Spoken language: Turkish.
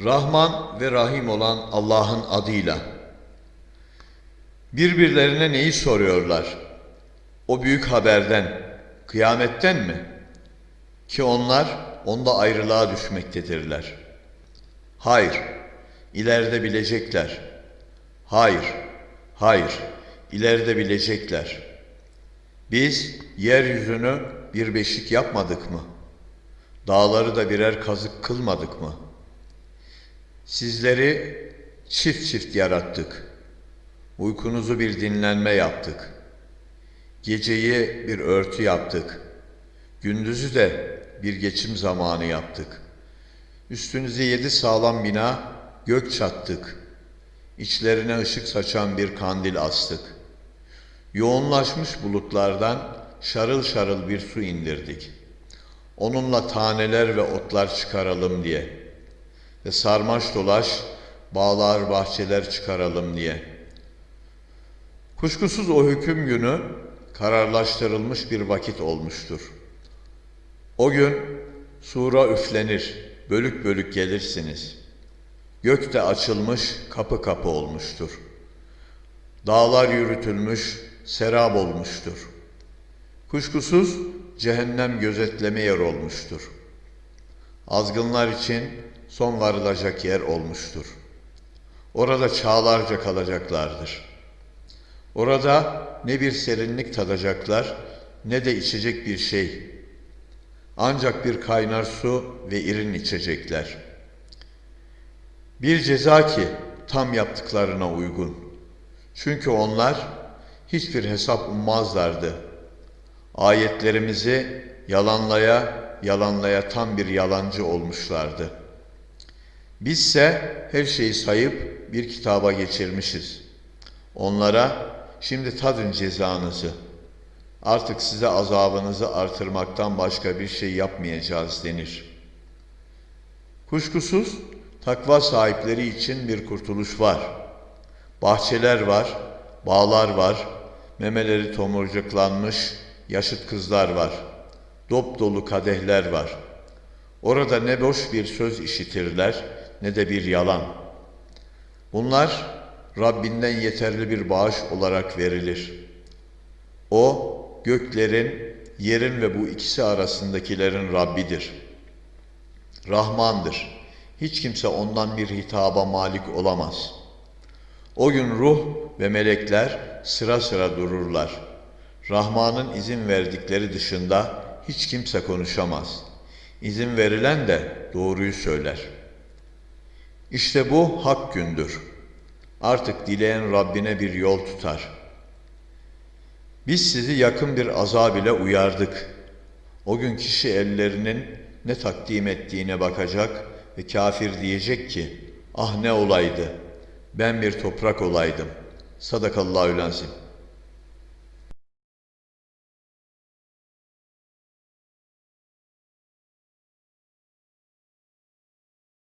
Rahman ve Rahim olan Allah'ın adıyla. Birbirlerine neyi soruyorlar? O büyük haberden, kıyametten mi? Ki onlar onda ayrılığa düşmektedirler. Hayır, ileride bilecekler. Hayır, hayır, ileride bilecekler. Biz yeryüzünü bir beşik yapmadık mı? Dağları da birer kazık kılmadık mı? Sizleri çift çift yarattık. Uykunuzu bir dinlenme yaptık. Geceyi bir örtü yaptık. Gündüzü de bir geçim zamanı yaptık. Üstünüze yedi sağlam bina gök çattık. İçlerine ışık saçan bir kandil astık. Yoğunlaşmış bulutlardan şarıl şarıl bir su indirdik. Onunla taneler ve otlar çıkaralım diye. Ve sarmaş dolaş bağlar bahçeler çıkaralım diye. Kuşkusuz o hüküm günü kararlaştırılmış bir vakit olmuştur. O gün sura üflenir, bölük bölük gelirsiniz. Gök de açılmış, kapı kapı olmuştur. Dağlar yürütülmüş, serap olmuştur. Kuşkusuz cehennem gözetleme yer olmuştur. Azgınlar için son varılacak yer olmuştur. Orada çağlarca kalacaklardır. Orada ne bir serinlik tadacaklar ne de içecek bir şey. Ancak bir kaynar su ve irin içecekler. Bir ceza ki tam yaptıklarına uygun. Çünkü onlar hiçbir hesap ummazlardı. Ayetlerimizi yalanlaya yalanlaya tam bir yalancı olmuşlardı. Bizse her şeyi sayıp bir kitaba geçirmişiz. Onlara şimdi tadın cezanızı. Artık size azabınızı artırmaktan başka bir şey yapmayacağız denir. Kuşkusuz takva sahipleri için bir kurtuluş var. Bahçeler var, bağlar var, memeleri tomurcuklanmış yaşıt kızlar var. Dop dolu kadehler var. Orada ne boş bir söz işitirler ne de bir yalan. Bunlar Rabbinden yeterli bir bağış olarak verilir. O göklerin, yerin ve bu ikisi arasındakilerin Rabbidir. Rahmandır. Hiç kimse ondan bir hitaba malik olamaz. O gün ruh ve melekler sıra sıra dururlar. Rahman'ın izin verdikleri dışında hiç kimse konuşamaz. İzin verilen de doğruyu söyler. İşte bu hak gündür. Artık dileyen Rabbine bir yol tutar. Biz sizi yakın bir azab ile uyardık. O gün kişi ellerinin ne takdim ettiğine bakacak ve kafir diyecek ki, ah ne olaydı, ben bir toprak olaydım. Sadakallahü lazim.